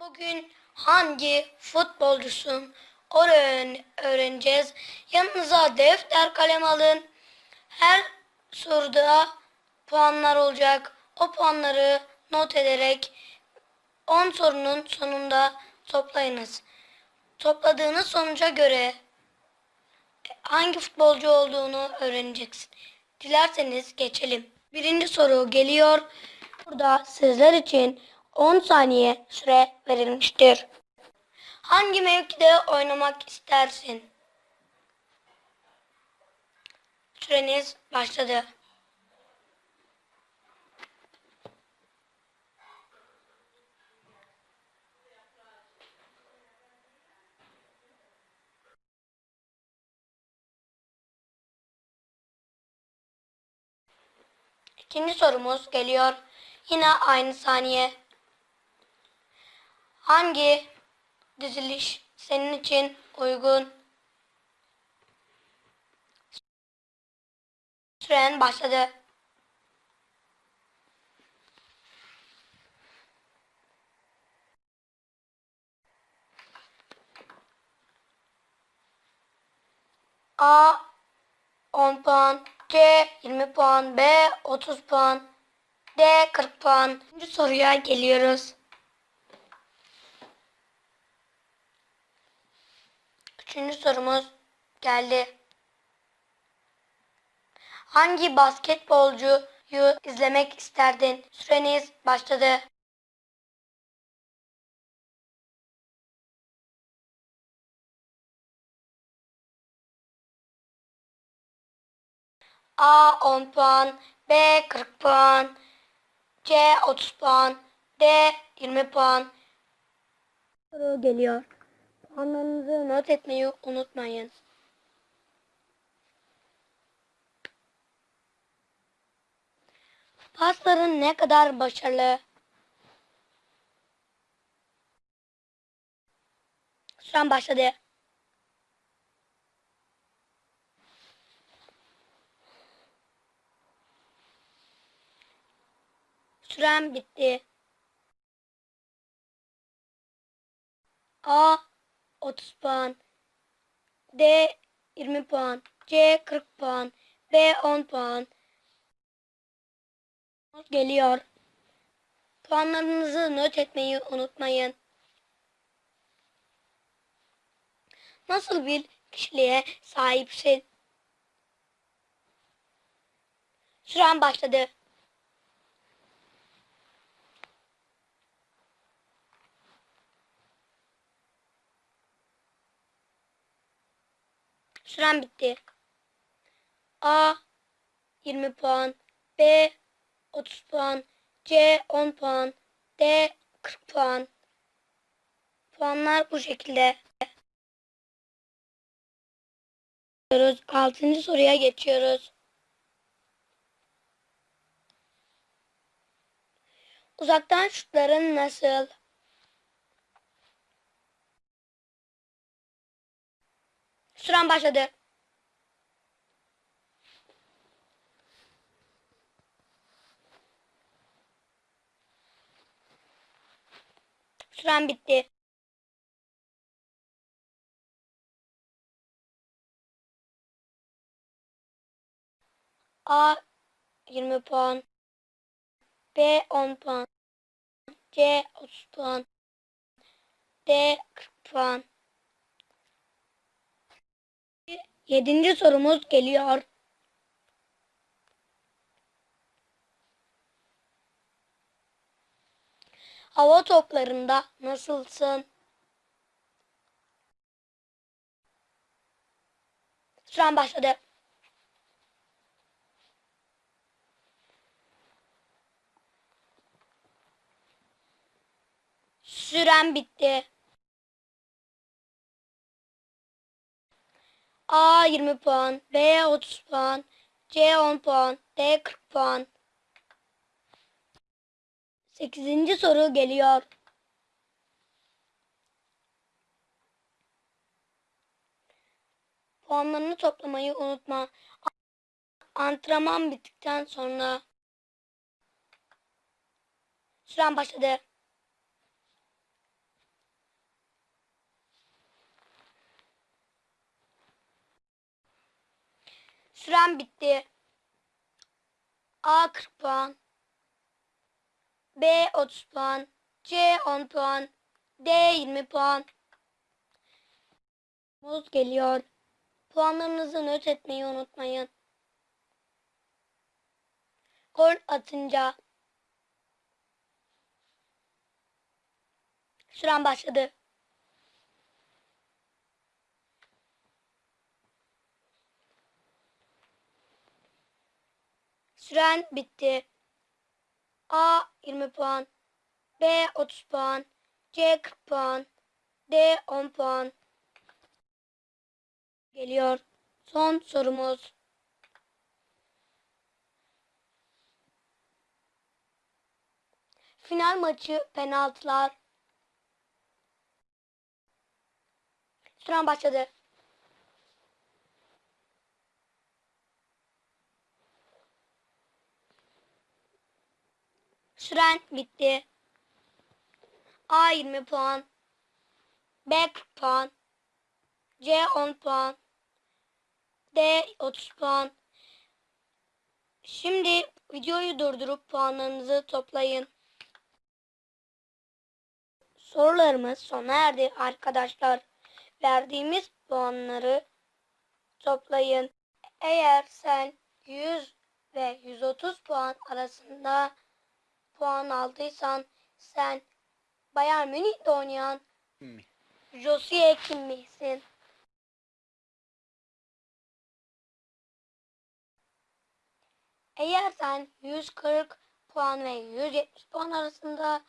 Bugün hangi futbolcusun öğren öğreneceğiz. Yanınıza defter kalem alın. Her soruda puanlar olacak. O puanları not ederek 10 sorunun sonunda toplayınız. Topladığınız sonuca göre hangi futbolcu olduğunu öğreneceksin. Dilerseniz geçelim. Birinci soru geliyor. Burada sizler için 10 saniye süre verilmiştir. Hangi mevkide oynamak istersin? Süreniz başladı. İkinci sorumuz geliyor. Yine aynı saniye. Hangi diziliş senin için uygun? Süren başladı. A 10 puan, C 20 puan, B 30 puan, D 40 puan. Üçüncü soruya geliyoruz. Üçüncü sorumuz geldi. Hangi basketbolcuyu izlemek isterdin? Süreniz başladı. A 10 puan, B 40 puan, C 30 puan, D 20 puan. Soru geliyor. Puanlarınızı not etmeyi unutmayın. Pasların ne kadar başarılı? Süren başladı. Süren bitti. A 30 puan, D 20 puan, C 40 puan, B 10 puan. Geliyor. Puanlarınızı not etmeyi unutmayın. Nasıl bir kişiliğe sahipsin? Süren başladı. Süren bitti. A 20 puan, B 30 puan, C 10 puan, D 40 puan. Puanlar bu şekilde. Altıncı soruya geçiyoruz. Uzaktan şutların nasıl? Süren başladı. Süren bitti. A 20 puan. B 10 puan. C 30 puan. D 40 puan. Yedinci sorumuz geliyor. Hava toplarında nasılsın? Süren başladı. Süren bitti. A 20 puan, B 30 puan, C 10 puan, D 40 puan. Sekizinci soru geliyor. Puanlarını toplamayı unutma. Antrenman bittikten sonra süren başladı. Süren bitti. A 40 puan. B 30 puan. C 10 puan. D 20 puan. Muz geliyor. Puanlarınızı not etmeyi unutmayın. Gol atınca Süren başladı. Süren bitti. A 20 puan. B 30 puan. C 40 puan. D 10 puan. Geliyor. Son sorumuz. Final maçı penaltılar. Süren başladı. Süren bitti. A 20 puan. B 40 puan. C 10 puan. D 30 puan. Şimdi videoyu durdurup puanlarınızı toplayın. Sorularımız sona erdi arkadaşlar. Verdiğimiz puanları toplayın. Eğer sen 100 ve 130 puan arasında puan aldıysan sen Bayern Münih'te oynayan Mi. Josie Kim misin? Eğer sen 140 puan ve 170 puan arasında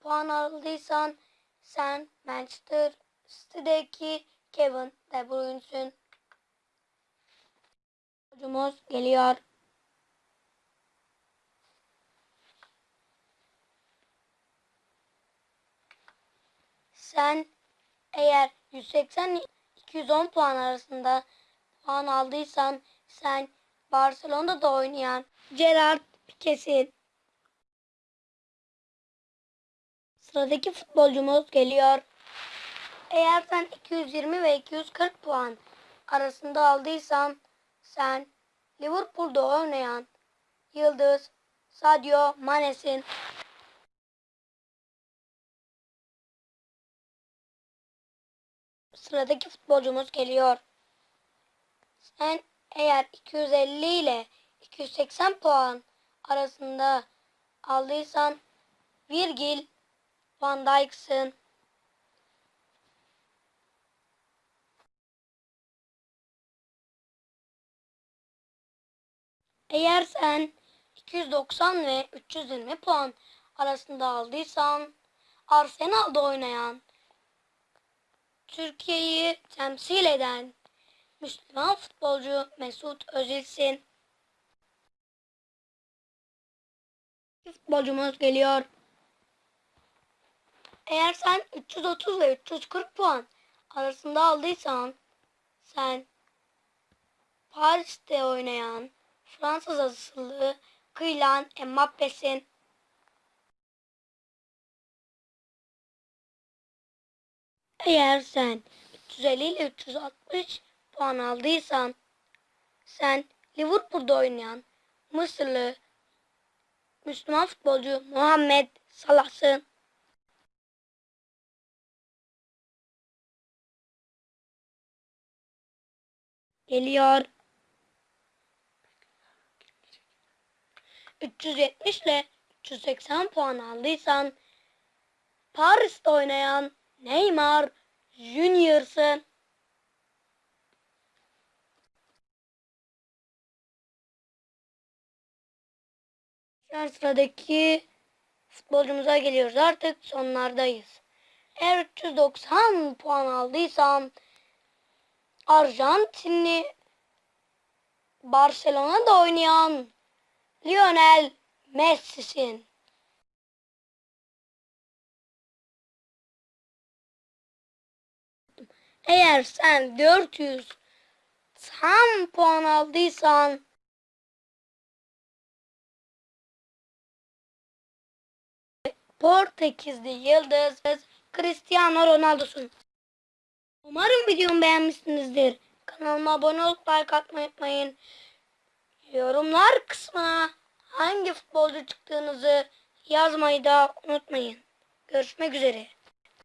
puan aldıysan sen Manchester City'deki Kevin De Bruyne'sün. Hocumuz geliyor. Sen eğer 180-210 puan arasında puan aldıysan sen Barcelona'da oynayan Gerard Pique'sin. Sıradaki futbolcumuz geliyor. Eğer sen 220 ve 240 puan arasında aldıysan sen Liverpool'da oynayan Yıldız Sadio Mane'sin. Sıradaki futbolcumuz geliyor. Sen eğer 250 ile 280 puan arasında aldıysan Virgil van Dijk'sın. Eğer sen 290 ve 320 puan arasında aldıysan Arsenal'da oynayan Türkiye'yi temsil eden Müslüman futbolcu Mesut Özil'sin. Futbolcumuz geliyor. Eğer sen 330 ve 340 puan arasında aldıysan sen Paris'te oynayan Fransız asıllı Kylian Mbappe'sin. Eğer sen 350 ile 360 puan aldıysan sen Liverpool'da oynayan Mısırlı Müslüman futbolcu Muhammed Salah'sın. Geliyor. 370 ile 380 puan aldıysan Paris'te oynayan Neymar Junior'sın. Şu sıradaki futbolcumuza geliyoruz. Artık sonlardayız. Eğer 390 puan aldıysan Arjantinli Barcelona'da oynayan Lionel Messi'sin. Eğer sen 400 tam puan aldıysan Portekizli yıldız Cristiano Ronaldo'sun. Umarım videomu beğenmişsinizdir. Kanalıma abone olup like atmayı unutmayın. Yorumlar kısmına hangi futbolcu çıktığınızı yazmayı da unutmayın. Görüşmek üzere.